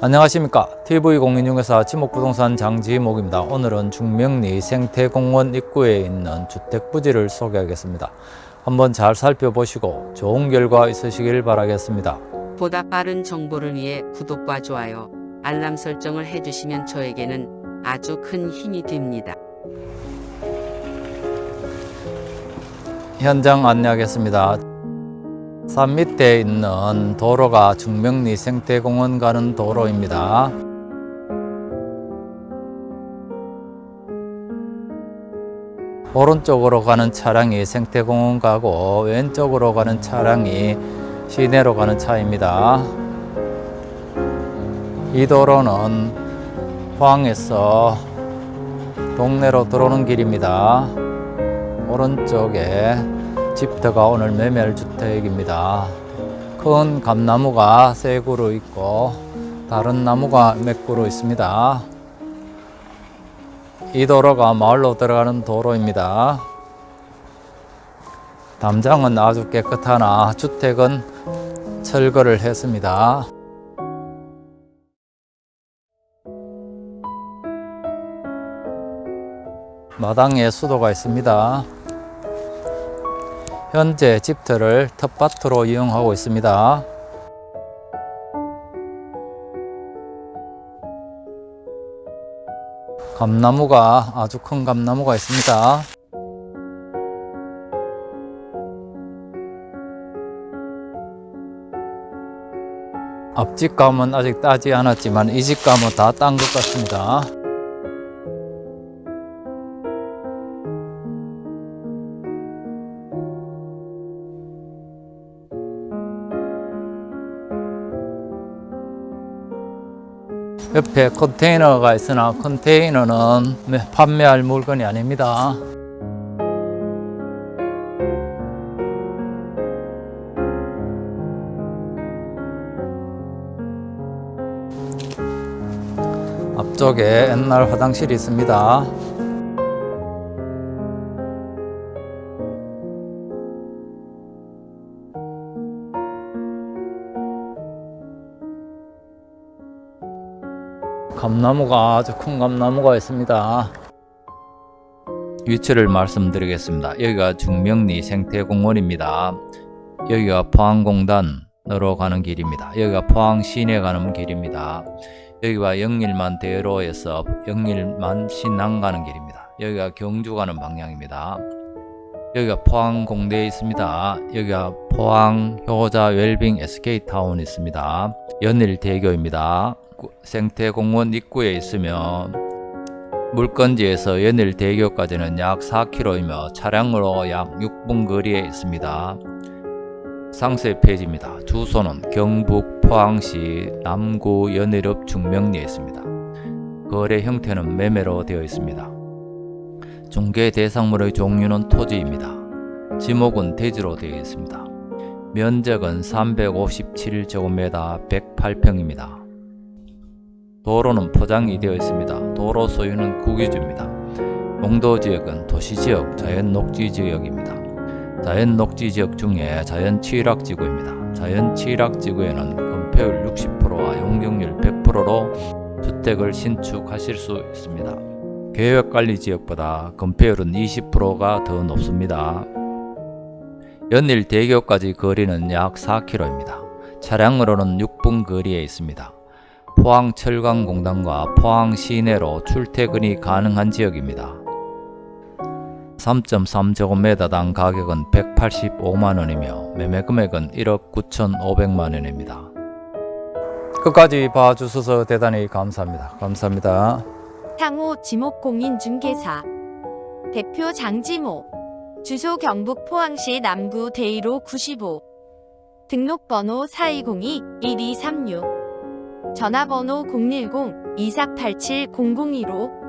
안녕하십니까. TV공인중개사 지목부동산 장지목입니다. 오늘은 중명리 생태공원 입구에 있는 주택부지를 소개하겠습니다. 한번 잘 살펴보시고 좋은 결과 있으시길 바라겠습니다. 보다 빠른 정보를 위해 구독과 좋아요, 알람 설정을 해주시면 저에게는 아주 큰 힘이 됩니다. 현장 안내하겠습니다 산 밑에 있는 도로가 중명리 생태공원 가는 도로입니다 오른쪽으로 가는 차량이 생태공원 가고 왼쪽으로 가는 차량이 시내로 가는 차입니다. 이 도로는 포항에서 동네로 들어오는 길입니다. 오른쪽에 집터가 오늘 매멸주택입니다. 큰 감나무가 세 그루 있고 다른 나무가 몇 그루 있습니다. 이 도로가 마을로 들어가는 도로입니다. 담장은 아주 깨끗하나 주택은 철거를 했습니다. 마당에 수도가 있습니다. 현재 집터를 텃밭으로 이용하고 있습니다. 감나무가 아주 큰 감나무가 있습니다. 앞집 감은 아직 따지 않았지만 이 집 감은 다 딴 것 같습니다. 옆에 컨테이너가 있으나 컨테이너는 판매할 물건이 아닙니다. 앞쪽에 옛날 화장실이 있습니다. 감나무가 아주 큰 감나무가 있습니다. 위치를 말씀드리겠습니다. 여기가 중명리 생태공원입니다. 여기가 포항공단으로 가는 길입니다. 여기가 포항 시내 가는 길입니다. 여기가 영일만 대로에서 영일만 신당 가는 길입니다. 여기가 경주 가는 방향입니다. 여기가 포항 공대에 있습니다. 여기가 포항 효자 웰빙 SK타운 있습니다. 연일대교입니다. 생태공원 입구에 있으며 물건지에서 연일대교까지는 약 4km이며 차량으로 약 6분 거리에 있습니다. 상세 페이지입니다. 주소는 경북 포항시 남구 연일읍 중명리에 있습니다. 거래 형태는 매매로 되어 있습니다. 중개 대상물의 종류는 토지입니다. 지목은 대지로 되어 있습니다. 면적은 357제곱미터 108평입니다. 도로는 포장이 되어 있습니다. 도로 소유는 국유지입니다. 용도지역은 도시지역, 자연녹지지역입니다. 자연녹지지역 중에 자연취락지구입니다. 자연취락지구에는 건폐율 60%와 용적률 100%로 주택을 신축하실 수 있습니다. 계획관리지역보다 건폐율은 20%가 더 높습니다. 연일 대교까지 거리는 약 4km입니다. 차량으로는 6분 거리에 있습니다. 포항철강공단과 포항 시내로 출퇴근이 가능한 지역입니다. 3.3제곱미터당 가격은 185만원이며 매매금액은 1억 9천5백만원입니다. 끝까지 봐주셔서 대단히 감사합니다. 감사합니다. 향후 지목공인중개사 대표 장지모 주소 경북 포항시 남구 대이로 95 등록번호 4202-1236 전화번호 010-2487-0015